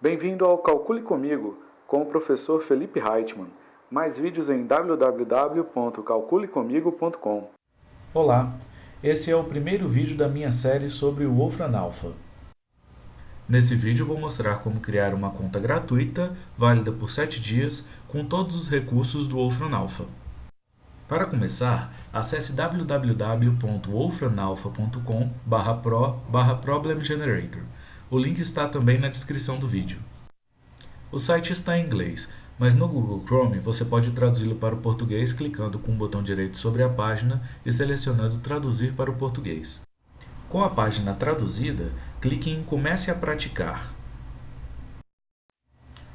Bem-vindo ao Calcule Comigo, com o professor Felipe Reitman. Mais vídeos em www.calculecomigo.com Olá, esse é o primeiro vídeo da minha série sobre o Wolfram Alpha. Nesse vídeo vou mostrar como criar uma conta gratuita, válida por 7 dias, com todos os recursos do Wolfram Alpha. Para começar, acesse www.wolframalpha.com pro Problem Generator. O link está também na descrição do vídeo. O site está em inglês, mas no Google Chrome você pode traduzi-lo para o português clicando com o botão direito sobre a página e selecionando Traduzir para o português. Com a página traduzida, clique em Comece a praticar.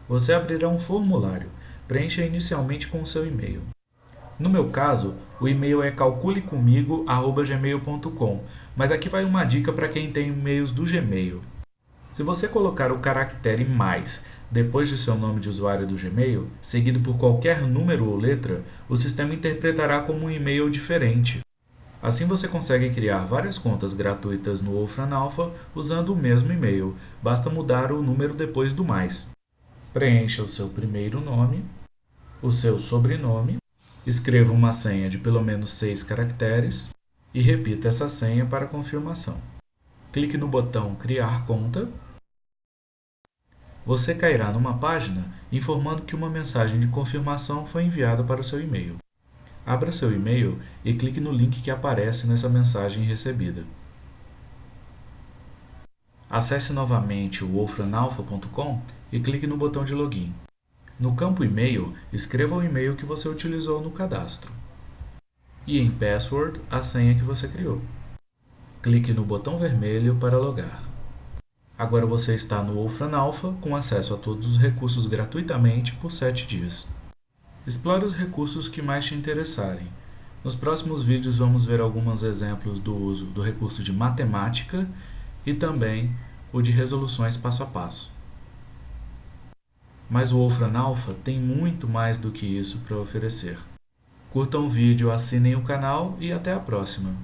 Você abrirá um formulário. Preencha inicialmente com o seu e-mail. No meu caso, o e-mail é calculecomigo.gmail.com, mas aqui vai uma dica para quem tem e-mails do Gmail. Se você colocar o caractere mais depois de seu nome de usuário do Gmail, seguido por qualquer número ou letra, o sistema interpretará como um e-mail diferente. Assim você consegue criar várias contas gratuitas no Wolfram Alpha usando o mesmo e-mail, basta mudar o número depois do mais. Preencha o seu primeiro nome, o seu sobrenome Escreva uma senha de pelo menos 6 caracteres e repita essa senha para confirmação. Clique no botão Criar conta. Você cairá numa página informando que uma mensagem de confirmação foi enviada para o seu e-mail. Abra seu e-mail e clique no link que aparece nessa mensagem recebida. Acesse novamente o wolframalpha.com e clique no botão de login. No campo e-mail, escreva o e-mail que você utilizou no cadastro. E em Password, a senha que você criou. Clique no botão vermelho para logar. Agora você está no Wolfram Alpha com acesso a todos os recursos gratuitamente por 7 dias. Explore os recursos que mais te interessarem. Nos próximos vídeos vamos ver alguns exemplos do uso do recurso de matemática e também o de resoluções passo a passo. Mas o Wolfram Alpha tem muito mais do que isso para oferecer. Curtam o vídeo, assinem o canal e até a próxima!